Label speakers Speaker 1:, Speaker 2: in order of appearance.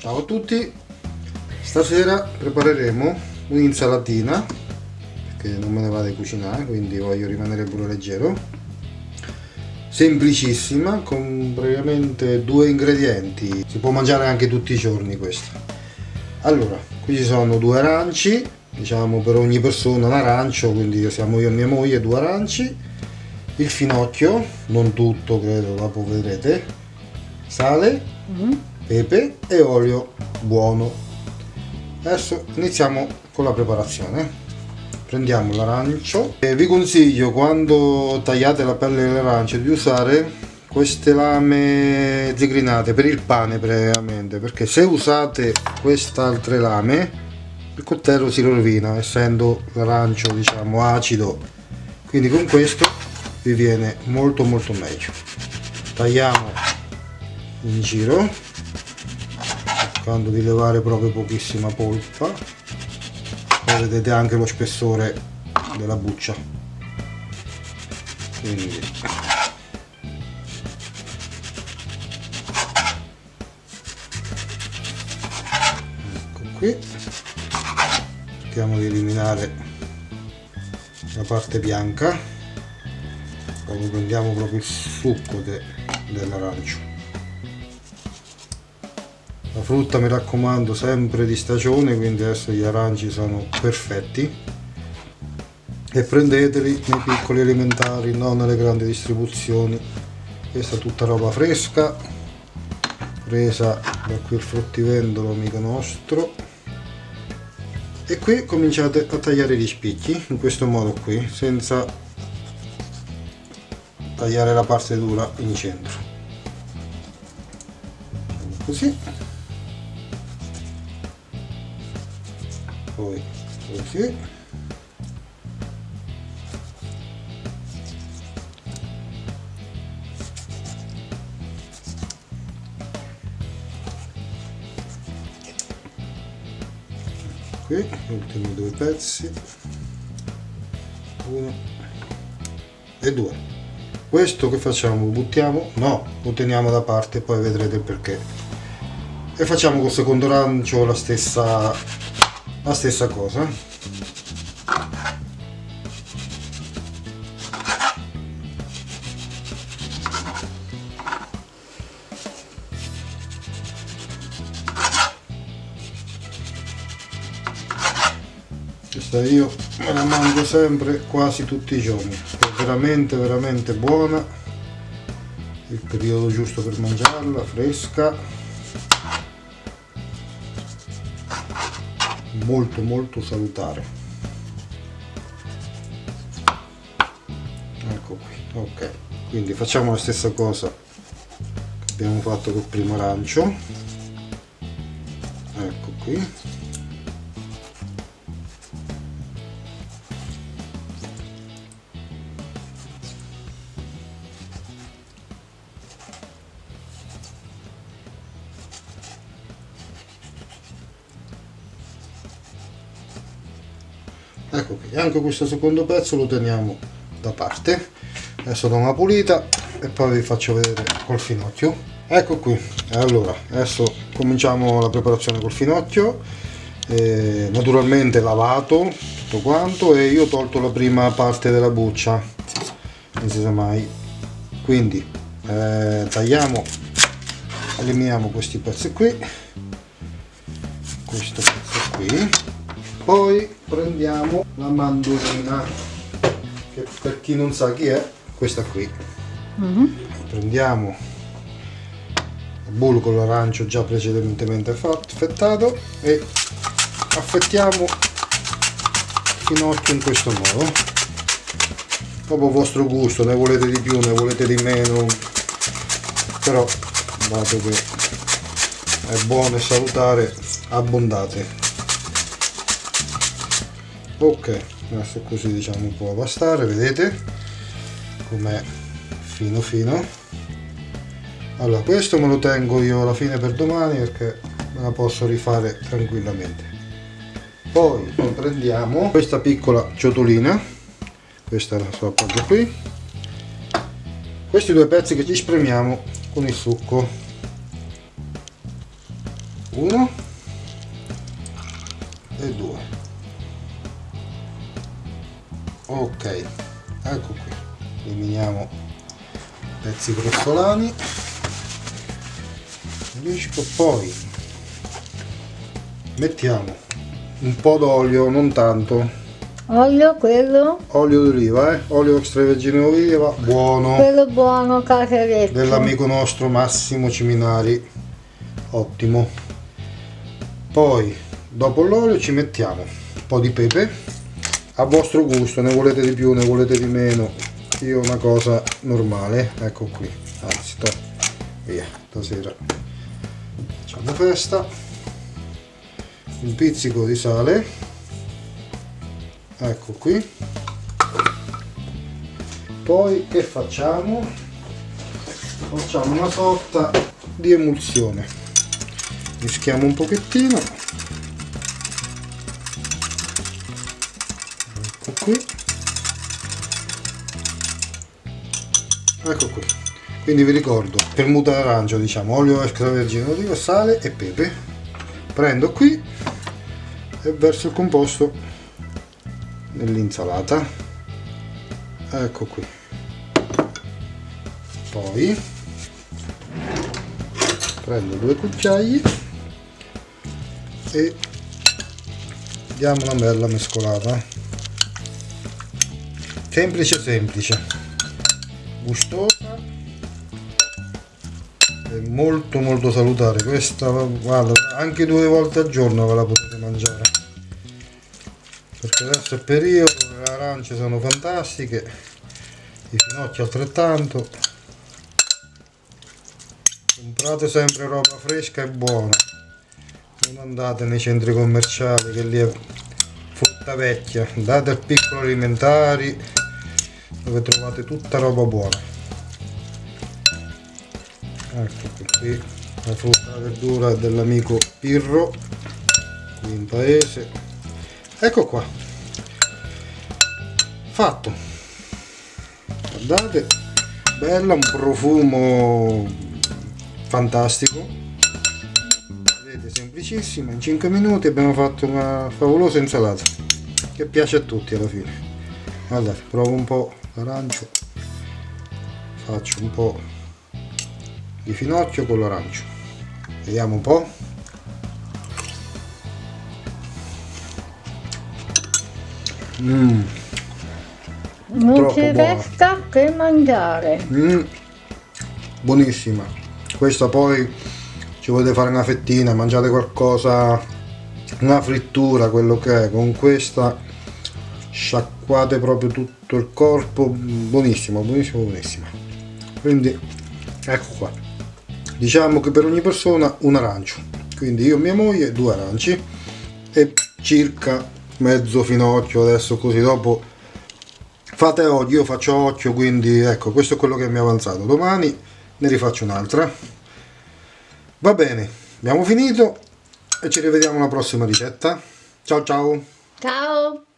Speaker 1: Ciao a tutti, stasera prepareremo un'insalatina perché non me ne vado a cucinare quindi voglio rimanere pure leggero. Semplicissima con praticamente due ingredienti. Si può mangiare anche tutti i giorni questa. Allora qui ci sono due aranci diciamo per ogni persona un arancio quindi siamo io e mia moglie due aranci. Il finocchio non tutto credo dopo vedrete. Sale. Mm. -hmm pepe e olio buono. Adesso iniziamo con la preparazione. Prendiamo l'arancio e vi consiglio quando tagliate la pelle dell'arancio di usare queste lame zigrinate per il pane praticamente. Perché se usate queste altre lame il coltello si rovina essendo l'arancio diciamo acido. Quindi con questo vi viene molto molto meglio. Tagliamo in giro cercando di levare proprio pochissima polpa. Poi vedete anche lo spessore della buccia. Quindi ecco qui. Cerchiamo di eliminare la parte bianca. Poi prendiamo proprio il succo de, dell'arancio la frutta mi raccomando sempre di stagione quindi adesso gli aranci sono perfetti. E prendeteli nei piccoli alimentari non nelle grandi distribuzioni. Questa è tutta roba fresca presa da qui il fruttivendolo amico nostro. E qui cominciate a tagliare gli spicchi in questo modo qui senza tagliare la parte dura in centro. Così poi così qui ultimi due pezzi. Uno. E due. Questo che facciamo? Buttiamo? No lo teniamo da parte poi vedrete perché. E facciamo col secondo rancio la stessa la stessa cosa. Questa io me la mangio sempre quasi tutti i giorni. È veramente veramente buona. Il periodo giusto per mangiarla fresca molto molto salutare. Ecco qui ok. Quindi facciamo la stessa cosa che abbiamo fatto col primo arancio. Ecco qui ecco qui anche questo secondo pezzo lo teniamo da parte. Adesso do una pulita e poi vi faccio vedere col finocchio. Ecco qui allora adesso cominciamo la preparazione col finocchio. Eh, naturalmente lavato tutto quanto e io ho tolto la prima parte della buccia non si sa mai. Quindi eh, tagliamo eliminiamo questi pezzi qui. Questo pezzo qui poi prendiamo la mandolina che per chi non sa chi è questa qui. Mm -hmm. prendiamo il bullo l'arancio già precedentemente affettato e affettiamo il finocchio in questo modo. Proprio a vostro gusto ne volete di più ne volete di meno però dato che è buono e salutare abbondate ok adesso così diciamo può bastare vedete? Com'è fino fino. Allora questo me lo tengo io alla fine per domani perché me la posso rifare tranquillamente. Poi prendiamo questa piccola ciotolina. Questa la so appoggio qui. Questi due pezzi che ci spremiamo con il succo. Uno e due ok ecco qui eliminiamo pezzi grossolani poi mettiamo un po' d'olio non tanto
Speaker 2: Olio quello?
Speaker 1: Olio d'oliva, eh? Olio extravergine d'oliva, buono.
Speaker 2: Quello buono, casereccio.
Speaker 1: Dell'amico nostro Massimo Ciminari. Ottimo. Poi, dopo l'olio ci mettiamo un po' di pepe. A vostro gusto, ne volete di più, ne volete di meno. Io una cosa normale, ecco qui. Anzi, to. via, stasera. Facciamo festa. Un pizzico di sale ecco qui poi che facciamo facciamo una sorta di emulsione mischiamo un pochettino ecco qui. Quindi vi ricordo per muta d'arancio diciamo olio extravergine d'oliva sale e pepe. Prendo qui e verso il composto nell'insalata. Ecco qui. Poi prendo due cucchiai e diamo una bella mescolata. Semplice semplice gustosa. E molto molto salutare. Questa guarda anche due volte al giorno ve la potete mangiare. Perché adesso è periodo, le arance sono fantastiche, i finocchi altrettanto. Comprate sempre roba fresca e buona, non andate nei centri commerciali che lì è frutta vecchia, andate al piccolo alimentari dove trovate tutta roba buona. Ecco qui la frutta e la verdura dell'amico Pirro, qui in paese. Ecco qua. Fatto. Guardate bella un profumo fantastico. Vedete semplicissima. In 5 minuti abbiamo fatto una favolosa insalata che piace a tutti alla fine. Guardate provo un po' l'arancio faccio un po' di finocchio con l'arancio vediamo un po'
Speaker 2: Mm. Non ci resta che mangiare.
Speaker 1: Mm. Buonissima. Questa poi ci volete fare una fettina, mangiate qualcosa, una frittura, quello che è. Con questa sciacquate proprio tutto il corpo. Buonissima, buonissima, buonissima. Quindi ecco qua. Diciamo che per ogni persona un arancio. Quindi io e mia moglie due aranci e circa mezzo finocchio adesso così dopo fate occhio io faccio occhio quindi ecco questo è quello che mi è avanzato domani ne rifaccio un'altra va bene abbiamo finito e ci rivediamo alla prossima ricetta ciao ciao
Speaker 2: ciao